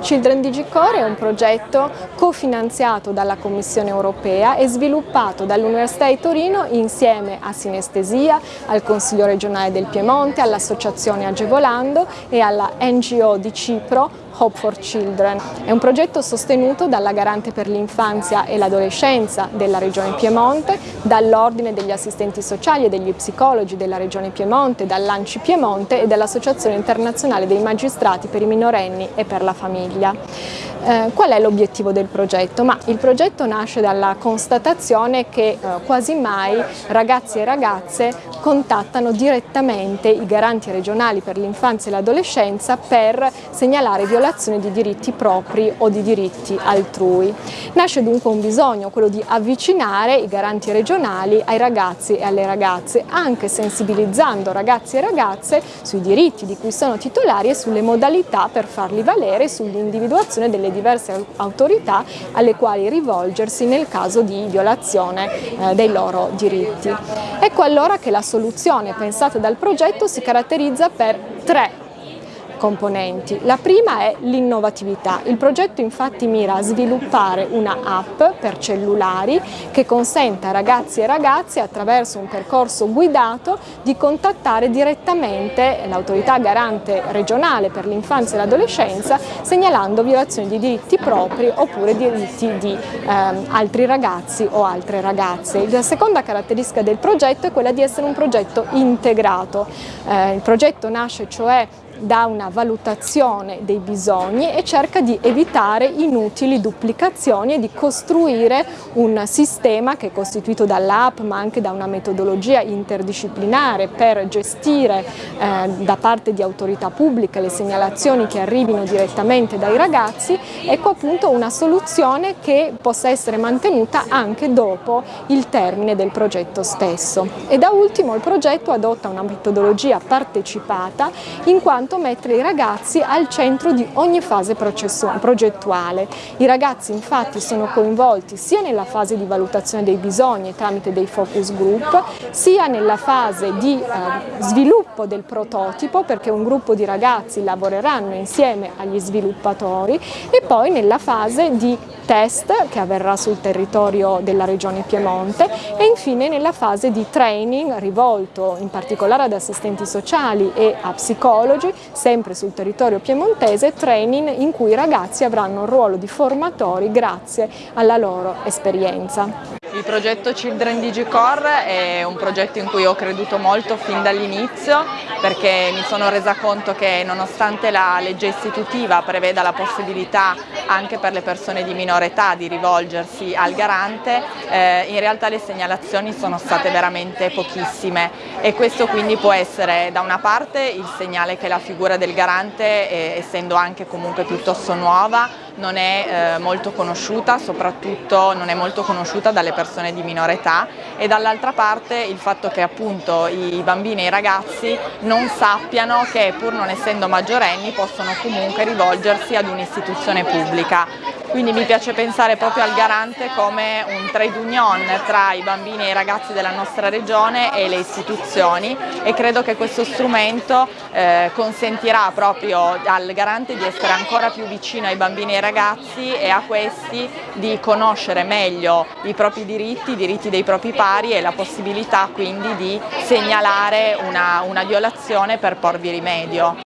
Children Digicore è un progetto cofinanziato dalla Commissione europea e sviluppato dall'Università di Torino insieme a Sinestesia, al Consiglio regionale del Piemonte, all'Associazione Agevolando e alla NGO di Cipro Hope for Children. È un progetto sostenuto dalla Garante per l'infanzia e l'adolescenza della Regione Piemonte, dall'Ordine degli assistenti sociali e degli psicologi della Regione Piemonte, dall'Anci Piemonte e dall'Associazione internazionale dei magistrati per i minorenni e per la famiglia. Eh, qual è l'obiettivo del progetto? Ma il progetto nasce dalla constatazione che eh, quasi mai ragazzi e ragazze contattano direttamente i garanti regionali per l'infanzia e l'adolescenza per segnalare violazioni di diritti propri o di diritti altrui. Nasce dunque un bisogno, quello di avvicinare i garanti regionali ai ragazzi e alle ragazze, anche sensibilizzando ragazzi e ragazze sui diritti di cui sono titolari e sulle modalità per farli valere sull'individuazione delle diverse autorità alle quali rivolgersi nel caso di violazione eh, dei loro diritti. Ecco allora che la soluzione pensata dal progetto si caratterizza per tre componenti. La prima è l'innovatività. Il progetto infatti mira a sviluppare una app per cellulari che consenta a ragazzi e ragazze attraverso un percorso guidato di contattare direttamente l'autorità garante regionale per l'infanzia e l'adolescenza segnalando violazioni di diritti propri oppure diritti di ehm, altri ragazzi o altre ragazze. La seconda caratteristica del progetto è quella di essere un progetto integrato. Eh, il progetto nasce cioè da una valutazione dei bisogni e cerca di evitare inutili duplicazioni e di costruire un sistema che è costituito dall'app ma anche da una metodologia interdisciplinare per gestire eh, da parte di autorità pubbliche le segnalazioni che arrivino direttamente dai ragazzi, ecco appunto una soluzione che possa essere mantenuta anche dopo il termine del progetto stesso. E da ultimo il progetto adotta una metodologia partecipata in quanto quanto mettere i ragazzi al centro di ogni fase progettuale. I ragazzi infatti sono coinvolti sia nella fase di valutazione dei bisogni tramite dei focus group, sia nella fase di eh, sviluppo del prototipo perché un gruppo di ragazzi lavoreranno insieme agli sviluppatori e poi nella fase di test che avverrà sul territorio della regione Piemonte e infine nella fase di training rivolto in particolare ad assistenti sociali e a psicologi sempre sul territorio piemontese, training in cui i ragazzi avranno un ruolo di formatori grazie alla loro esperienza. Il progetto Children DigiCore è un progetto in cui ho creduto molto fin dall'inizio perché mi sono resa conto che nonostante la legge istitutiva preveda la possibilità anche per le persone di minore età di rivolgersi al garante, eh, in realtà le segnalazioni sono state veramente pochissime. E questo quindi può essere da una parte il segnale che la figura del garante, eh, essendo anche comunque piuttosto nuova, non è eh, molto conosciuta, soprattutto non è molto conosciuta dalle persone di minore età e dall'altra parte il fatto che appunto i bambini e i ragazzi non sappiano che pur non essendo maggiorenni possono comunque rivolgersi ad un'istituzione pubblica. Quindi mi piace pensare proprio al garante come un trade union tra i bambini e i ragazzi della nostra regione e le istituzioni e credo che questo strumento eh, consentirà proprio al garante di essere ancora più vicino ai bambini e ai ragazzi e a questi di conoscere meglio i propri diritti, i diritti dei propri pari e la possibilità quindi di segnalare una, una violazione per porvi rimedio.